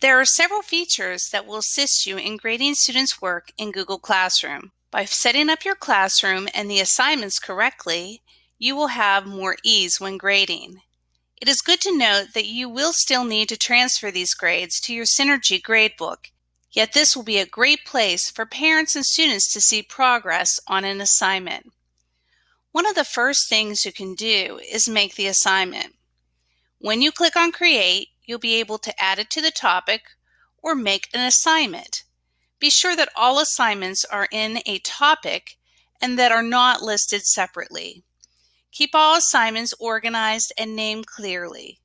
There are several features that will assist you in grading students' work in Google Classroom. By setting up your classroom and the assignments correctly, you will have more ease when grading. It is good to note that you will still need to transfer these grades to your Synergy gradebook, yet this will be a great place for parents and students to see progress on an assignment. One of the first things you can do is make the assignment. When you click on Create, you'll be able to add it to the topic or make an assignment. Be sure that all assignments are in a topic and that are not listed separately. Keep all assignments organized and named clearly.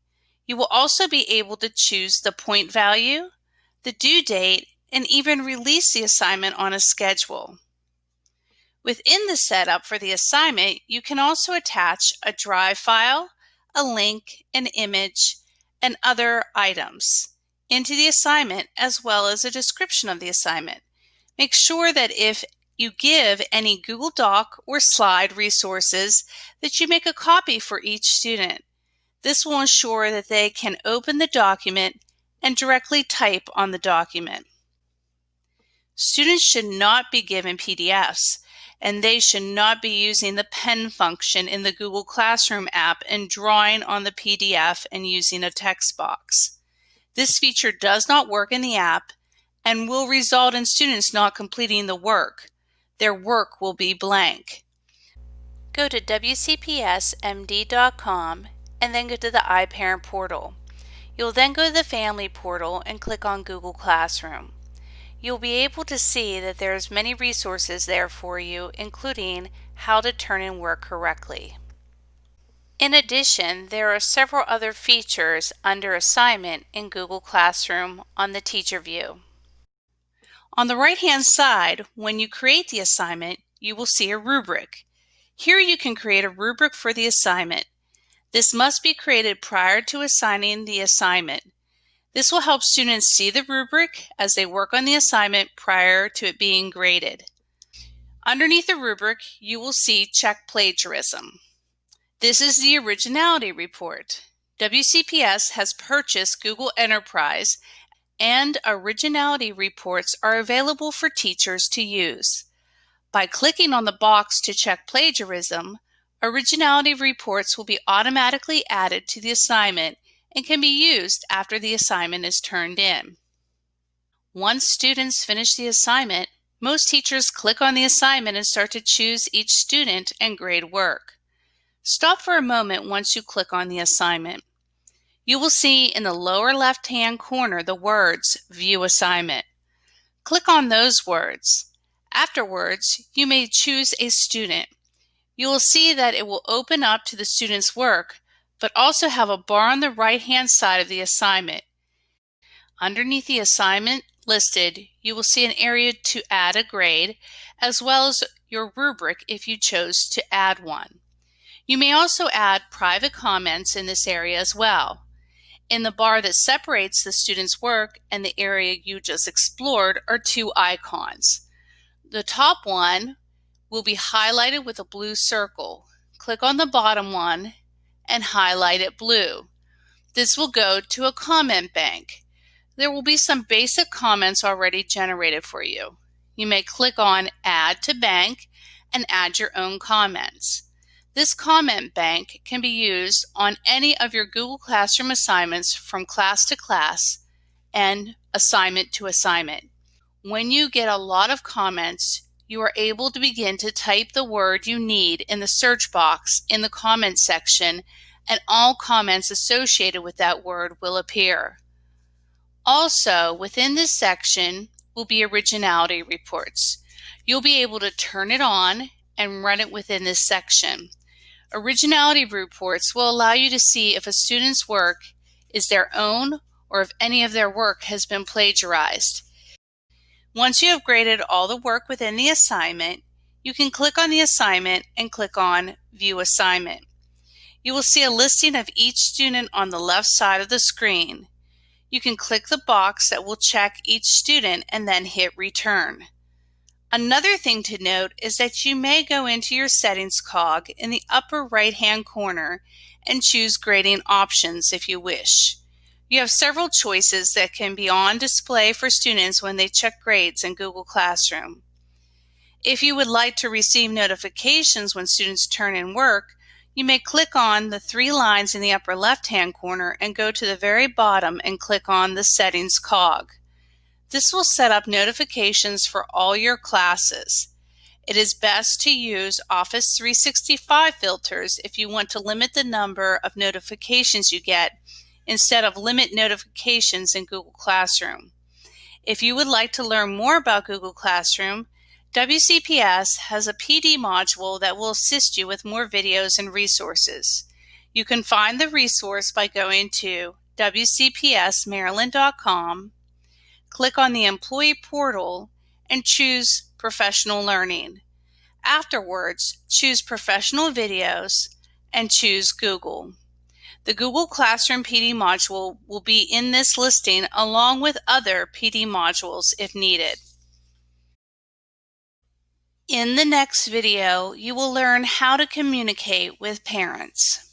You will also be able to choose the point value, the due date, and even release the assignment on a schedule. Within the setup for the assignment, you can also attach a Drive file, a link, an image, and other items into the assignment as well as a description of the assignment. Make sure that if you give any Google Doc or slide resources that you make a copy for each student. This will ensure that they can open the document and directly type on the document. Students should not be given PDFs and they should not be using the pen function in the Google Classroom app and drawing on the PDF and using a text box. This feature does not work in the app and will result in students not completing the work their work will be blank. Go to WCPSMD.com and then go to the iParent portal. You'll then go to the Family portal and click on Google Classroom. You'll be able to see that there's many resources there for you, including how to turn in work correctly. In addition, there are several other features under Assignment in Google Classroom on the Teacher view. On the right-hand side, when you create the assignment, you will see a rubric. Here you can create a rubric for the assignment. This must be created prior to assigning the assignment. This will help students see the rubric as they work on the assignment prior to it being graded. Underneath the rubric, you will see Check Plagiarism. This is the Originality Report. WCPS has purchased Google Enterprise and originality reports are available for teachers to use. By clicking on the box to check plagiarism, originality reports will be automatically added to the assignment and can be used after the assignment is turned in. Once students finish the assignment, most teachers click on the assignment and start to choose each student and grade work. Stop for a moment once you click on the assignment. You will see in the lower left-hand corner the words View Assignment. Click on those words. Afterwards, you may choose a student. You will see that it will open up to the student's work, but also have a bar on the right-hand side of the assignment. Underneath the assignment listed, you will see an area to add a grade, as well as your rubric if you chose to add one. You may also add private comments in this area as well. In the bar that separates the student's work and the area you just explored are two icons. The top one will be highlighted with a blue circle. Click on the bottom one and highlight it blue. This will go to a comment bank. There will be some basic comments already generated for you. You may click on Add to Bank and add your own comments. This comment bank can be used on any of your Google Classroom assignments from class to class and assignment to assignment. When you get a lot of comments, you are able to begin to type the word you need in the search box in the comments section and all comments associated with that word will appear. Also, within this section will be originality reports. You'll be able to turn it on and run it within this section. Originality reports will allow you to see if a student's work is their own or if any of their work has been plagiarized. Once you have graded all the work within the assignment, you can click on the assignment and click on View Assignment. You will see a listing of each student on the left side of the screen. You can click the box that will check each student and then hit Return. Another thing to note is that you may go into your settings cog in the upper right hand corner and choose grading options if you wish. You have several choices that can be on display for students when they check grades in Google Classroom. If you would like to receive notifications when students turn in work, you may click on the three lines in the upper left-hand corner and go to the very bottom and click on the Settings cog. This will set up notifications for all your classes. It is best to use Office 365 filters if you want to limit the number of notifications you get instead of limit notifications in Google Classroom. If you would like to learn more about Google Classroom, WCPS has a PD module that will assist you with more videos and resources. You can find the resource by going to wcpsmaryland.com, click on the Employee Portal, and choose Professional Learning. Afterwards, choose Professional Videos and choose Google. The Google Classroom PD module will be in this listing along with other PD modules if needed. In the next video, you will learn how to communicate with parents.